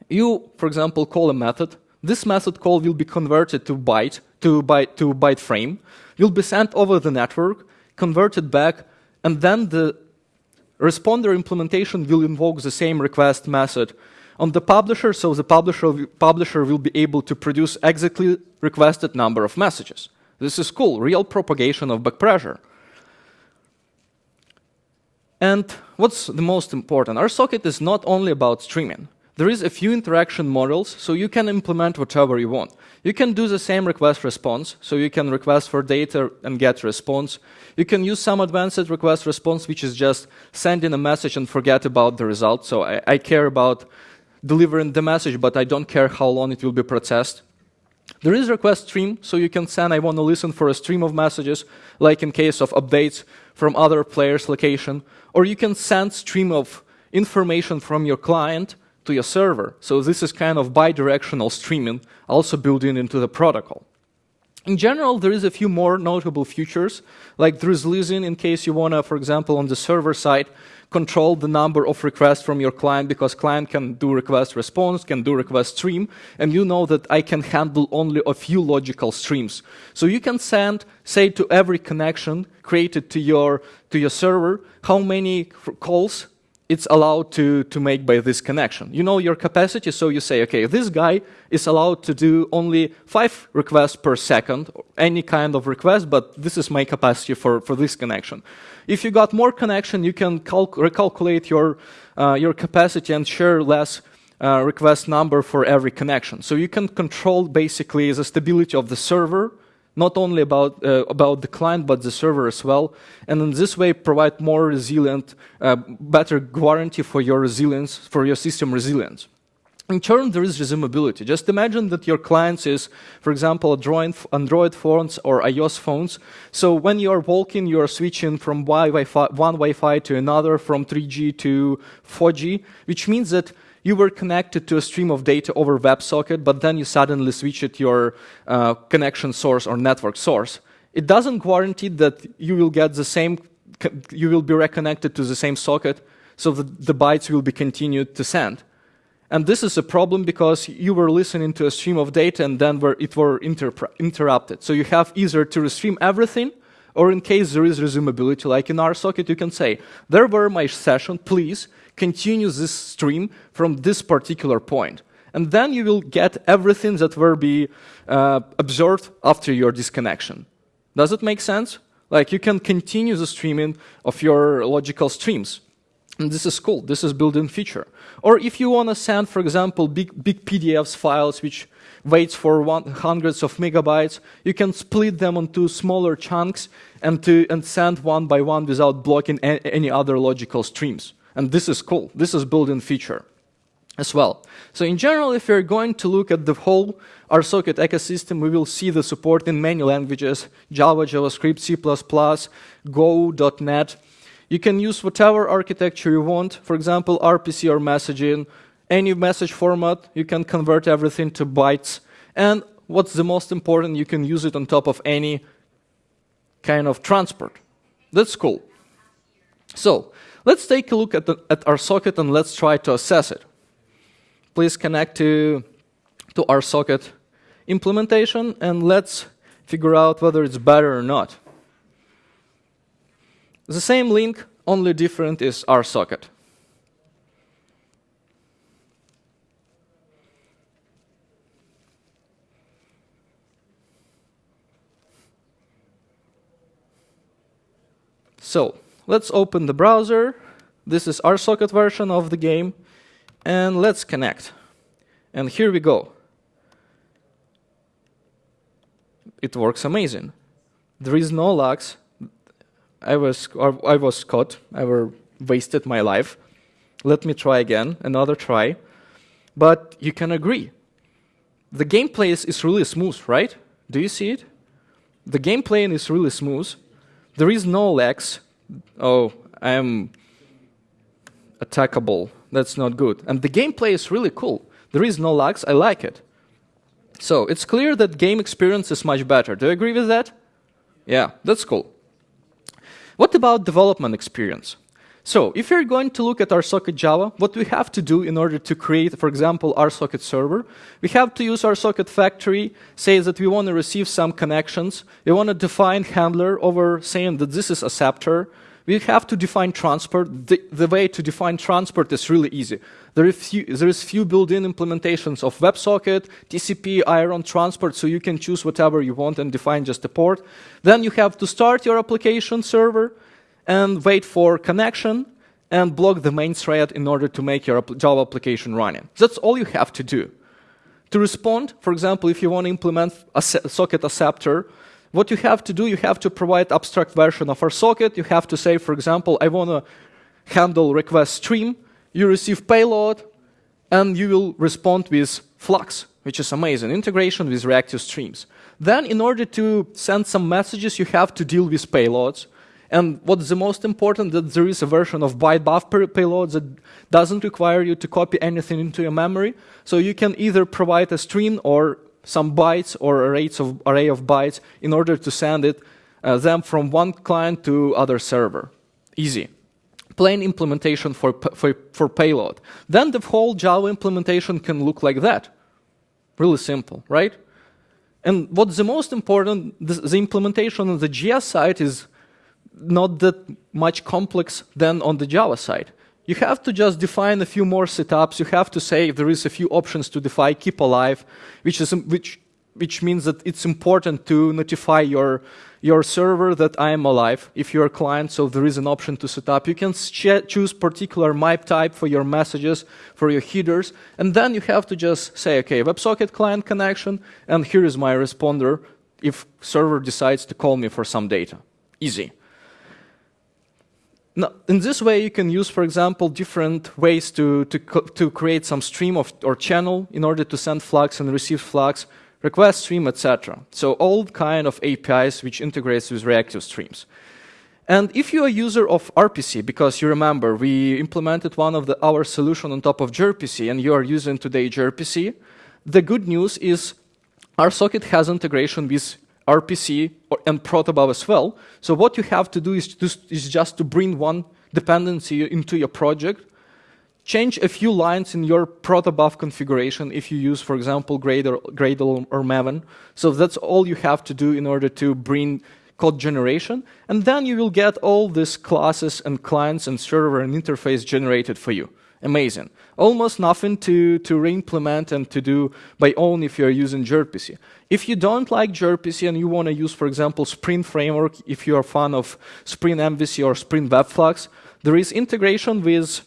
you, for example, call a method. This method call will be converted to byte, to byte, to byte frame, will be sent over the network, converted back, and then the responder implementation will invoke the same request method on the publisher, so the publisher, publisher will be able to produce exactly requested number of messages. This is cool, real propagation of backpressure. And what's the most important? RSocket is not only about streaming. There is a few interaction models, so you can implement whatever you want. You can do the same request response, so you can request for data and get response. You can use some advanced request response, which is just sending a message and forget about the result. So I, I care about delivering the message, but I don't care how long it will be processed. There is request stream, so you can send, I want to listen for a stream of messages, like in case of updates from other players' location. Or you can send stream of information from your client to your server. So this is kind of bidirectional streaming, also built in into the protocol. In general, there is a few more notable features, like there is leasing in case you want to, for example, on the server side, control the number of requests from your client because client can do request response, can do request stream, and you know that I can handle only a few logical streams. So you can send, say, to every connection created to your, to your server, how many calls it's allowed to, to make by this connection. You know your capacity, so you say, okay, this guy is allowed to do only five requests per second, any kind of request, but this is my capacity for, for this connection. If you got more connection, you can recalculate your, uh, your capacity and share less uh, request number for every connection. So you can control basically the stability of the server not only about, uh, about the client, but the server as well. And in this way, provide more resilient, uh, better guarantee for your resilience, for your system resilience. In turn, there is resumability. Just imagine that your client is, for example, Android, Android phones or iOS phones. So when you are walking, you are switching from one Wi-Fi to another, from 3G to 4G, which means that you were connected to a stream of data over WebSocket, but then you suddenly switched your uh, connection source or network source. It doesn't guarantee that you will get the same, you will be reconnected to the same socket, so that the bytes will be continued to send. And this is a problem because you were listening to a stream of data and then were, it were interrupted. So you have either to restream everything, or in case there is resumability, like in RSocket, you can say, there were my session, please continue this stream from this particular point. And then you will get everything that will be uh, observed after your disconnection. Does it make sense? Like you can continue the streaming of your logical streams. And this is cool. This is built-in feature. Or if you want to send, for example, big, big PDFs files which waits for one, hundreds of megabytes, you can split them into smaller chunks and, to, and send one by one without blocking any other logical streams. And this is cool. This is built-in feature as well. So in general, if we're going to look at the whole RSocket ecosystem, we will see the support in many languages, Java, JavaScript, C++, Go, .NET. You can use whatever architecture you want, for example, RPC or messaging, any message format, you can convert everything to bytes. And what's the most important, you can use it on top of any kind of transport. That's cool. So, Let's take a look at, the, at RSocket and let's try to assess it. Please connect to, to socket implementation and let's figure out whether it's better or not. The same link, only different is RSocket. So let's open the browser. This is RSocket version of the game. And let's connect. And here we go. It works amazing. There is no lags. I was, I was caught. I were wasted my life. Let me try again, another try. But you can agree. The gameplay is, is really smooth, right? Do you see it? The gameplay is really smooth. There is no lags. Oh, I am attackable. That's not good. And the gameplay is really cool. There is no lags. I like it. So it's clear that game experience is much better. Do you agree with that? Yeah, that's cool. What about development experience? So if you're going to look at RSocket Java, what we have to do in order to create, for example, RSocket server, we have to use RSocket factory, say that we want to receive some connections. We want to define handler over saying that this is acceptor. We have to define transport. The, the way to define transport is really easy. There is few, there is few built-in implementations of WebSocket, TCP, Aeron, transport, so you can choose whatever you want and define just a port. Then you have to start your application server and wait for connection and block the main thread in order to make your Java application running. That's all you have to do. To respond, for example, if you want to implement a socket acceptor, what you have to do, you have to provide abstract version of RSocket. You have to say, for example, I want to handle request stream. You receive payload, and you will respond with Flux, which is amazing, integration with reactive streams. Then, in order to send some messages, you have to deal with payloads. And what's the most important, that there is a version of byte buffer payload that doesn't require you to copy anything into your memory. So you can either provide a stream or some bytes or arrays of, array of bytes in order to send it uh, them from one client to other server. Easy. Plain implementation for, for, for payload. Then the whole Java implementation can look like that. Really simple, right? And what's the most important, the, the implementation on the JS side is not that much complex than on the Java side. You have to just define a few more setups. You have to say if there is a few options to define keep alive, which is which which means that it's important to notify your your server that I am alive if you're a client. So there is an option to set up. You can choose particular MIME type for your messages, for your headers, and then you have to just say, okay, WebSocket client connection, and here is my responder if server decides to call me for some data. Easy. Now, in this way, you can use, for example, different ways to, to, to create some stream of, or channel in order to send Flux and receive Flux, request stream, etc. So all kind of APIs which integrates with reactive streams. And if you're a user of RPC, because you remember we implemented one of the, our solution on top of gRPC and you are using today gRPC, the good news is RSocket has integration with RPC and protobuf as well. So what you have to do is, is just to bring one dependency into your project, change a few lines in your protobuf configuration if you use, for example, Gradle, Gradle or Maven. So that's all you have to do in order to bring code generation. And then you will get all these classes and clients and server and interface generated for you. Amazing. Almost nothing to, to re-implement and to do by own if you're using gRPC. If you don't like gRPC and you want to use, for example, Spring Framework, if you're a fan of Spring MVC or Spring WebFlux, there is integration with,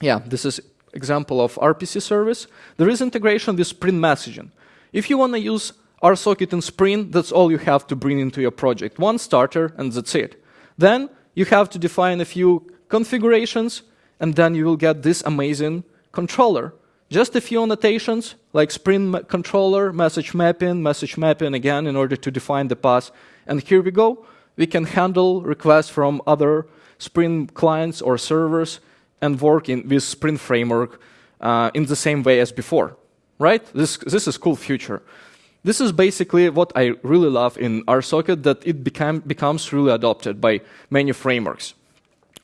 yeah, this is example of RPC service. There is integration with Spring Messaging. If you want to use RSocket in Spring, that's all you have to bring into your project. One starter, and that's it. Then you have to define a few configurations, and then you will get this amazing controller. Just a few annotations, like Spring controller, message mapping, message mapping again in order to define the path. And here we go. We can handle requests from other Spring clients or servers and work in, with Spring Framework uh, in the same way as before, right? This, this is cool future. This is basically what I really love in RSocket, that it became, becomes really adopted by many frameworks.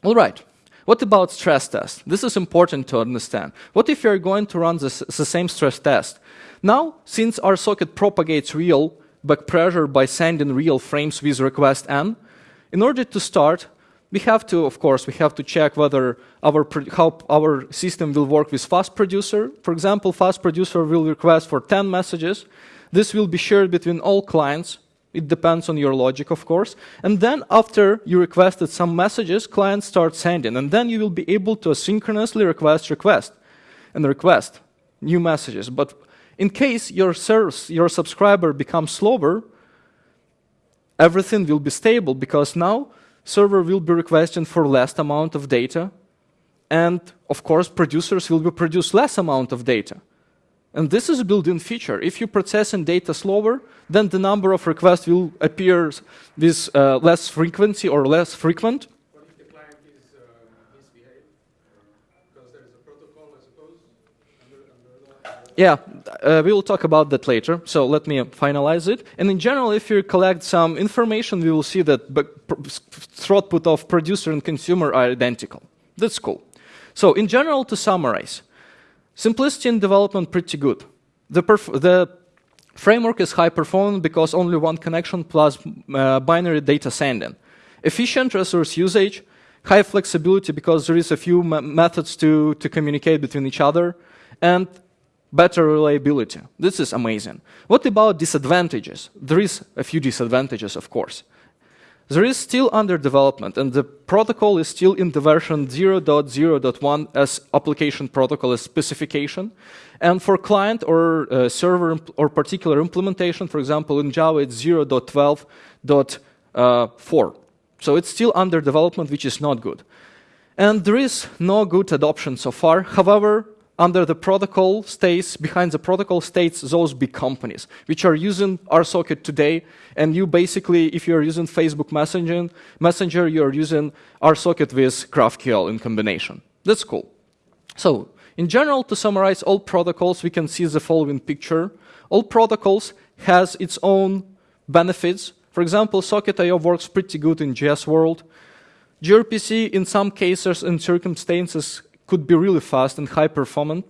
All right. What about stress test? This is important to understand. What if you're going to run this, the same stress test? Now, since RSocket propagates real back pressure by sending real frames with request n. In order to start, we have to, of course, we have to check whether our how our system will work with fast producer. For example, fast producer will request for 10 messages. This will be shared between all clients. It depends on your logic, of course. And then after you requested some messages, clients start sending. And then you will be able to asynchronously request request and request new messages. But in case your, service, your subscriber becomes slower, everything will be stable because now server will be requesting for less amount of data. And of course, producers will be produce less amount of data. And this is a built-in feature. If you're processing data slower, then the number of requests will appear with uh, less frequency or less frequent. What if the client is uh, misbehaved? Because there is a protocol, I suppose? Under, under yeah, uh, we will talk about that later. So let me finalize it. And in general, if you collect some information, we will see that throughput of producer and consumer are identical. That's cool. So in general, to summarize, Simplicity in development pretty good. The, the framework is high performance because only one connection plus uh, binary data sending. Efficient resource usage, high flexibility because there is a few methods to, to communicate between each other, and better reliability. This is amazing. What about disadvantages? There is a few disadvantages, of course. There is still under development, and the protocol is still in the version 0.0.1 as application protocol as specification. And for client or uh, server or particular implementation, for example, in Java, it's 0.12.4. Uh, so it's still under development, which is not good. And there is no good adoption so far. However, under the protocol stays, behind the protocol states those big companies, which are using RSocket today. And you basically, if you're using Facebook Messenger, Messenger you're using RSocket with GraphQL in combination. That's cool. So, in general, to summarize all protocols, we can see the following picture. All protocols has its own benefits. For example, Socket.io works pretty good in JS world. gRPC, in some cases and circumstances, could be really fast and high performant.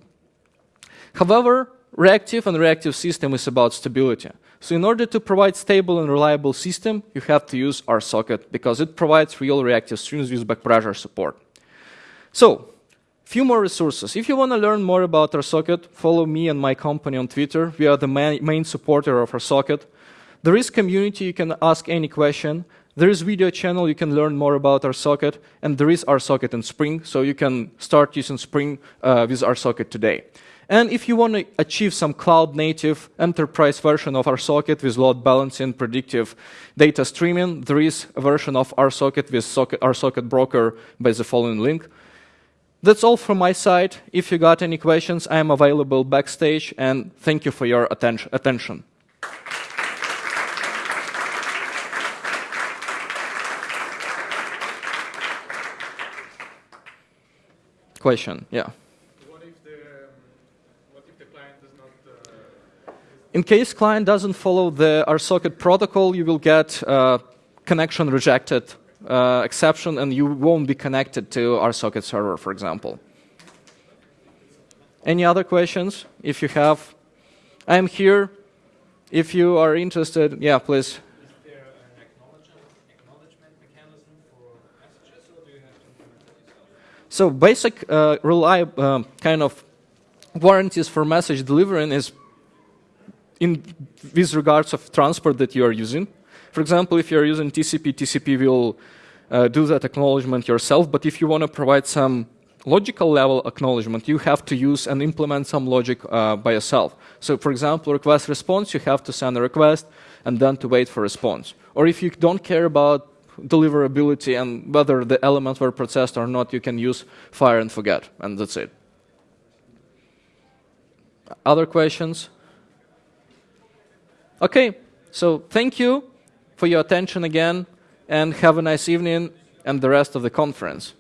However, reactive and reactive system is about stability. So in order to provide stable and reliable system, you have to use RSocket because it provides real reactive streams with back pressure support. So, few more resources. If you want to learn more about RSocket, follow me and my company on Twitter. We are the main, main supporter of RSocket. There is community, you can ask any question. There is video channel, you can learn more about RSocket, and there is RSocket in Spring, so you can start using Spring uh, with RSocket today. And if you want to achieve some cloud-native enterprise version of RSocket with load balancing, predictive data streaming, there is a version of RSocket with socket, RSocket Broker by the following link. That's all from my side. If you got any questions, I am available backstage, and thank you for your atten attention. Question. Yeah. What if the, what if the client does not? Uh, In case client doesn't follow the RSocket protocol, you will get uh, connection rejected uh, exception, and you won't be connected to RSocket server, for example. Any other questions? If you have, I'm here. If you are interested, yeah, please. So basic uh, reliable um, kind of warranties for message delivering is in with regards of transport that you are using. For example, if you're using TCP, TCP will uh, do that acknowledgement yourself. But if you want to provide some logical level acknowledgement, you have to use and implement some logic uh, by yourself. So for example, request response, you have to send a request and then to wait for response. Or if you don't care about deliverability and whether the elements were processed or not, you can use fire and forget, and that's it. Other questions? Okay, so thank you for your attention again, and have a nice evening and the rest of the conference.